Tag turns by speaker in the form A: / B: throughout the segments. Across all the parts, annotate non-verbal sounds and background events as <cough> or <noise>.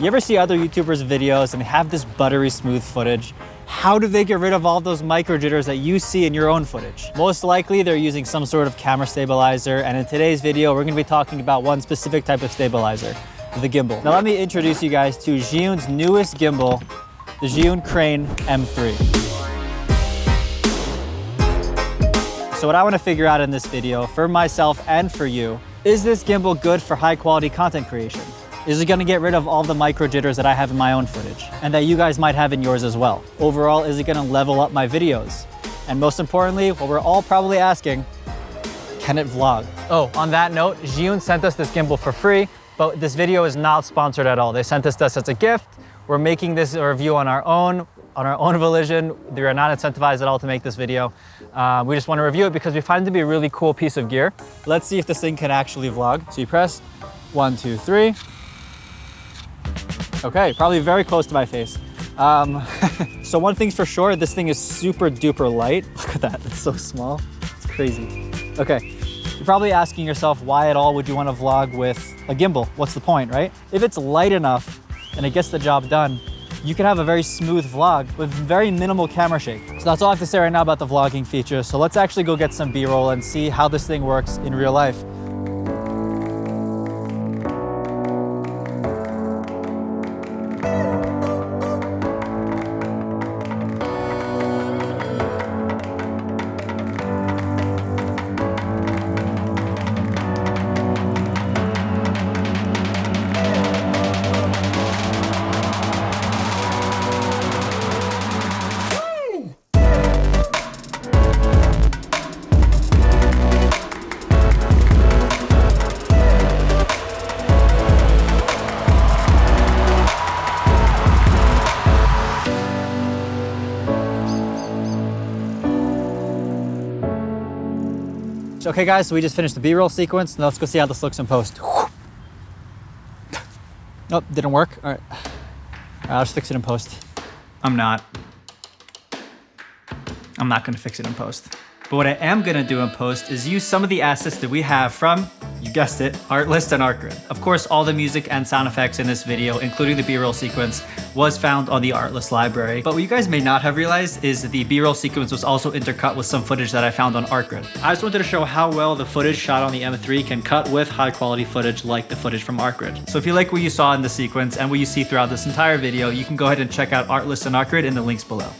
A: You ever see other YouTubers videos and have this buttery smooth footage? How do they get rid of all those micro jitters that you see in your own footage? Most likely they're using some sort of camera stabilizer. And in today's video, we're gonna be talking about one specific type of stabilizer, the gimbal. Now let me introduce you guys to Zhiyun's newest gimbal, the Zhiyun Crane M3. So what I wanna figure out in this video, for myself and for you, is this gimbal good for high quality content creation? Is it gonna get rid of all the micro jitters that I have in my own footage and that you guys might have in yours as well? Overall, is it gonna level up my videos? And most importantly, what we're all probably asking, can it vlog? Oh, on that note, Zhiyun sent us this gimbal for free, but this video is not sponsored at all. They sent this to us as a gift. We're making this a review on our own, on our own volition. We are not incentivized at all to make this video. Uh, we just want to review it because we find it to be a really cool piece of gear. Let's see if this thing can actually vlog. So you press one, two, three. Okay, probably very close to my face. Um, <laughs> so one thing's for sure, this thing is super duper light. <laughs> Look at that, it's so small. It's crazy. Okay, you're probably asking yourself, why at all would you want to vlog with a gimbal? What's the point, right? If it's light enough and it gets the job done, you can have a very smooth vlog with very minimal camera shake. So that's all I have to say right now about the vlogging feature. So let's actually go get some B-roll and see how this thing works in real life. Okay guys, so we just finished the B-roll sequence. Now let's go see how this looks in post. Oh, didn't work. All right. All right, I'll just fix it in post. I'm not. I'm not gonna fix it in post. But what I am gonna do in post is use some of the assets that we have from you guessed it, Artlist and Artgrid. Of course, all the music and sound effects in this video, including the B-roll sequence, was found on the Artlist library. But what you guys may not have realized is that the B-roll sequence was also intercut with some footage that I found on Artgrid. I just wanted to show how well the footage shot on the M3 can cut with high quality footage like the footage from Artgrid. So if you like what you saw in the sequence and what you see throughout this entire video, you can go ahead and check out Artlist and Artgrid in the links below.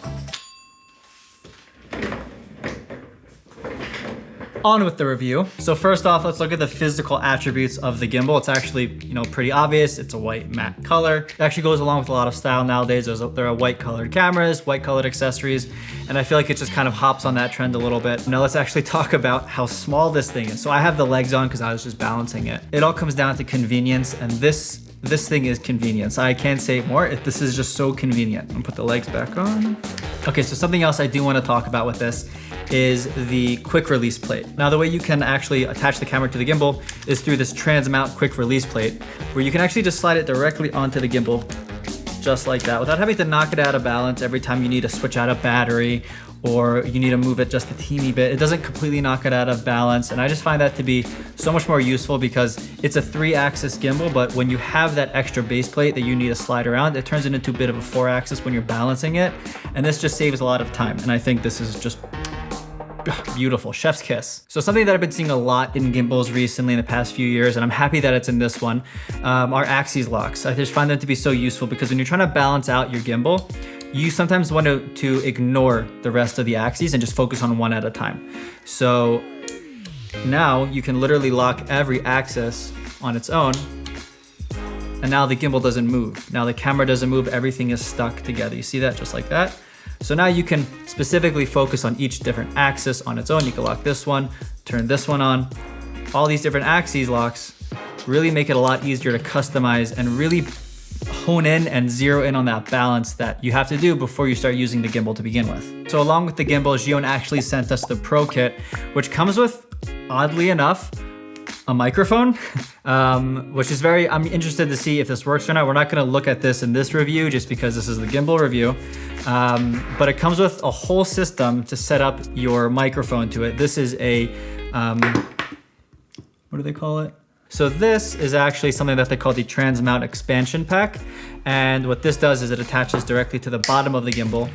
A: On with the review. So first off, let's look at the physical attributes of the gimbal. It's actually, you know, pretty obvious. It's a white matte color. It actually goes along with a lot of style nowadays. There's a, there are white colored cameras, white colored accessories, and I feel like it just kind of hops on that trend a little bit. Now let's actually <laughs> talk about how small this thing is. So I have the legs on because I was just balancing it. It all comes down to convenience, and this this thing is convenience. I can't say more. This is just so convenient. I'm gonna put the legs back on. Okay, so something else I do want to talk about with this is the quick release plate. Now the way you can actually attach the camera to the gimbal is through this trans mount quick release plate where you can actually just slide it directly onto the gimbal just like that without having to knock it out of balance every time you need to switch out a battery or you need to move it just a teeny bit. It doesn't completely knock it out of balance. And I just find that to be so much more useful because it's a three axis gimbal, but when you have that extra base plate that you need to slide around, it turns it into a bit of a four axis when you're balancing it. And this just saves a lot of time. And I think this is just <sighs> beautiful, chef's kiss. So something that I've been seeing a lot in gimbals recently in the past few years, and I'm happy that it's in this one, um, are axis locks. I just find them to be so useful because when you're trying to balance out your gimbal, you sometimes want to, to ignore the rest of the axes and just focus on one at a time. So now you can literally lock every axis on its own and now the gimbal doesn't move. Now the camera doesn't move, everything is stuck together. You see that just like that? So now you can specifically focus on each different axis on its own. You can lock this one, turn this one on. All these different axes locks really make it a lot easier to customize and really hone in and zero in on that balance that you have to do before you start using the gimbal to begin with. So along with the gimbal, Zhiyun actually sent us the Pro Kit, which comes with, oddly enough, a microphone, <laughs> um, which is very, I'm interested to see if this works or not. We're not gonna look at this in this review just because this is the gimbal review, um, but it comes with a whole system to set up your microphone to it. This is a, um, what do they call it? So this is actually something that they call the Transmount Expansion Pack. And what this does is it attaches directly to the bottom of the gimbal.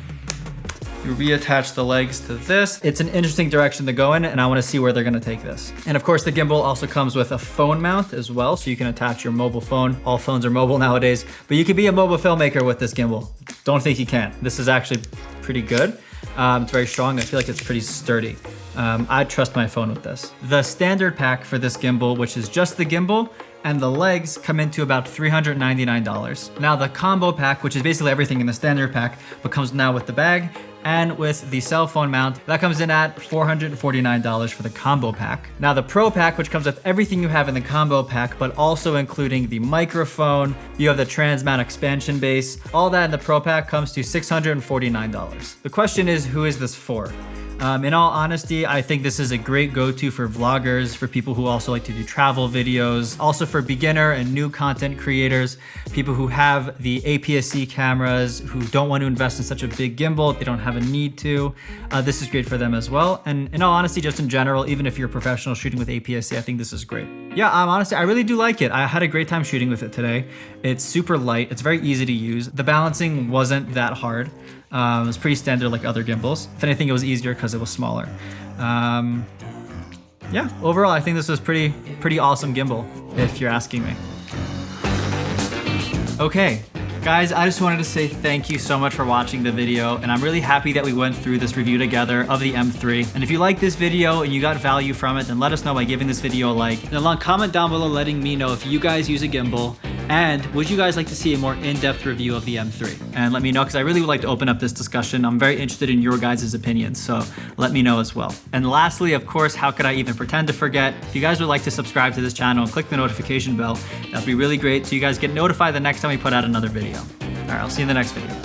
A: You reattach the legs to this. It's an interesting direction to go in and I wanna see where they're gonna take this. And of course the gimbal also comes with a phone mount as well, so you can attach your mobile phone. All phones are mobile nowadays, but you can be a mobile filmmaker with this gimbal. Don't think you can't. This is actually pretty good. Um, it's very strong. I feel like it's pretty sturdy. Um, I'd trust my phone with this. The standard pack for this gimbal, which is just the gimbal, and the legs come into about $399. Now the combo pack, which is basically everything in the standard pack, but comes now with the bag and with the cell phone mount, that comes in at $449 for the combo pack. Now the pro pack, which comes with everything you have in the combo pack, but also including the microphone, you have the trans mount expansion base, all that in the pro pack comes to $649. The question is, who is this for? Um, in all honesty, I think this is a great go-to for vloggers, for people who also like to do travel videos, also for beginner and new content creators, people who have the APS-C cameras, who don't want to invest in such a big gimbal, they don't have a need to. Uh, this is great for them as well. And in all honesty, just in general, even if you're a professional shooting with APS-C, I think this is great. Yeah, I'm um, honestly, I really do like it. I had a great time shooting with it today. It's super light. It's very easy to use. The balancing wasn't that hard. Um, it was pretty standard like other gimbals. If anything, it was easier because it was smaller. Um, yeah, overall, I think this was pretty, pretty awesome gimbal, if you're asking me. Okay, Guys, I just wanted to say thank you so much for watching the video, and I'm really happy that we went through this review together of the M3. And if you like this video and you got value from it, then let us know by giving this video a like. And along comment down below letting me know if you guys use a gimbal, and would you guys like to see a more in-depth review of the M3? And let me know, because I really would like to open up this discussion. I'm very interested in your guys' opinions, so let me know as well. And lastly, of course, how could I even pretend to forget? If you guys would like to subscribe to this channel and click the notification bell, that'd be really great so you guys get notified the next time we put out another video. All right, I'll see you in the next video.